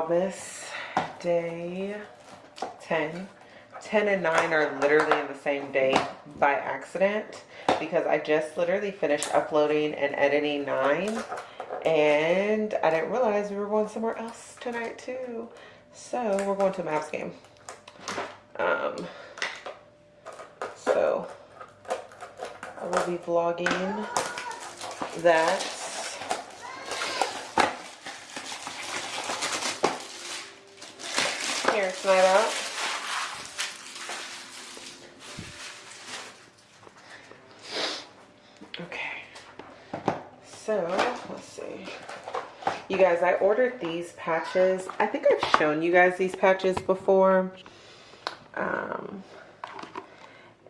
Vlogmas day 10. 10 and 9 are literally in the same day by accident because I just literally finished uploading and editing 9 and I didn't realize we were going somewhere else tonight too. So we're going to a Mavs game. Um, so I will be vlogging that. Here, tonight out. Okay. So, let's see. You guys, I ordered these patches. I think I've shown you guys these patches before. Um,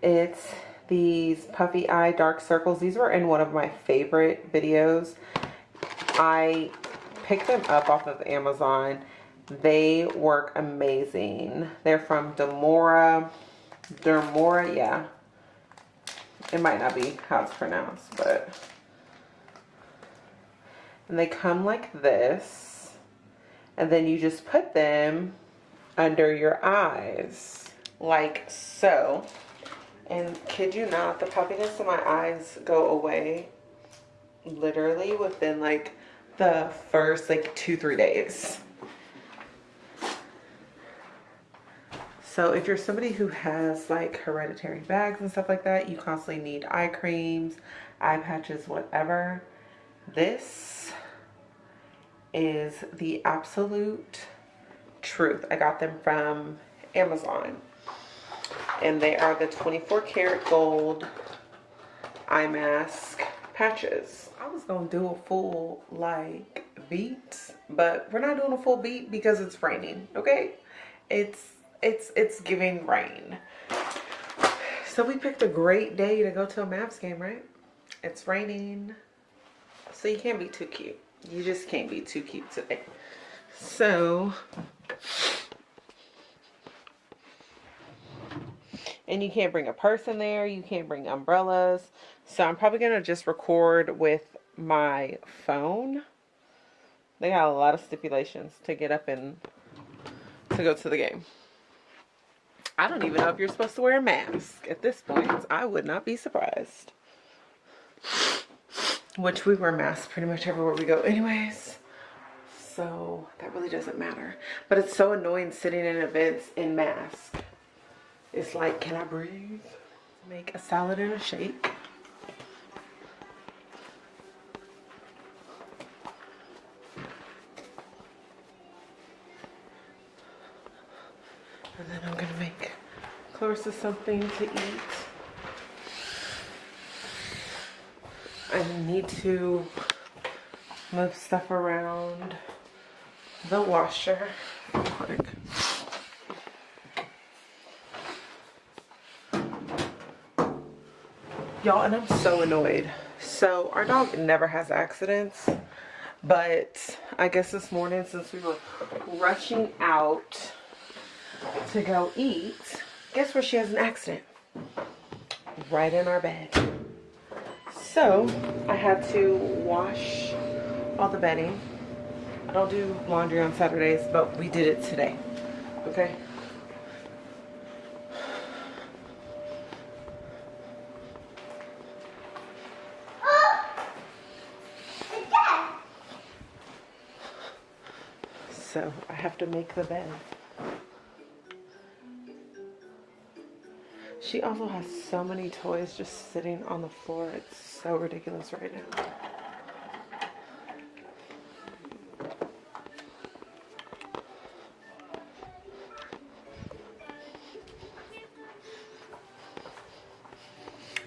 it's these puffy eye dark circles. These were in one of my favorite videos. I picked them up off of Amazon. They work amazing. They're from Demora. Dermora, yeah. It might not be how it's pronounced, but... And they come like this. And then you just put them under your eyes. Like so. And kid you not, the puffiness in my eyes go away literally within like the first like two, three days. So if you're somebody who has like hereditary bags and stuff like that, you constantly need eye creams, eye patches, whatever. This is the absolute truth. I got them from Amazon and they are the 24 karat gold eye mask patches. I was gonna do a full like beat, but we're not doing a full beat because it's raining, okay? It's, it's, it's giving rain. So we picked a great day to go to a Mavs game, right? It's raining, so you can't be too cute. You just can't be too cute today. So and you can't bring a person there you can't bring umbrellas so I'm probably gonna just record with my phone they got a lot of stipulations to get up and to go to the game I don't even know if you're supposed to wear a mask at this point. I would not be surprised. Which we wear masks pretty much everywhere we go anyways. So that really doesn't matter. But it's so annoying sitting in events in mask. It's like, can I breathe? Make a salad and a shake. And then I'm gonna make Clarissa something to eat. I need to move stuff around the washer quick. y'all and i'm so annoyed so our dog never has accidents but i guess this morning since we were rushing out to go eat guess where she has an accident? Right in our bed. So i had to wash all the bedding. I don't do laundry on saturdays but we did it today. Okay? Oh, so I have to make the bed. She also has so many toys just sitting on the floor. It's so ridiculous right now.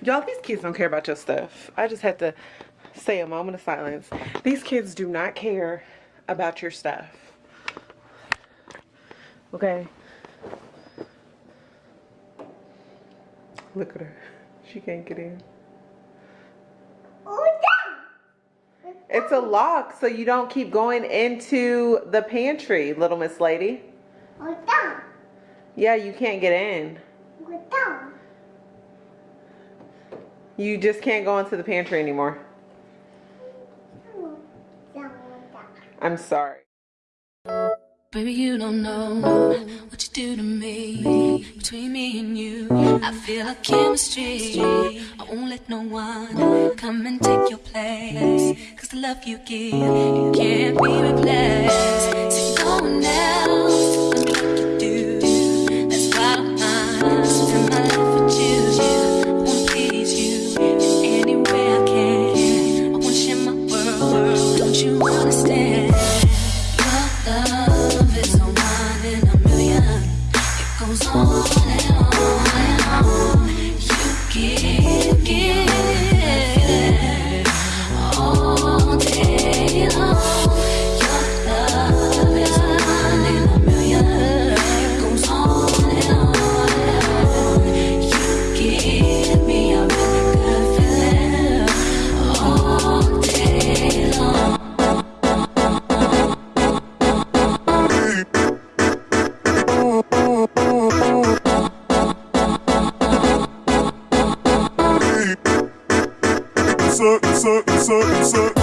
Y'all, these kids don't care about your stuff. I just had to say a moment of silence. These kids do not care about your stuff. Okay. Look at her. She can't get in. It's a lock so you don't keep going into the pantry, little Miss Lady. Yeah, you can't get in. You just can't go into the pantry anymore. I'm sorry. Baby, you don't know what you do to me. Between me and you, I feel a chemistry. I won't let no one come and take your place. Cause the love you give, it can't be replaced. So go now. so, so, so.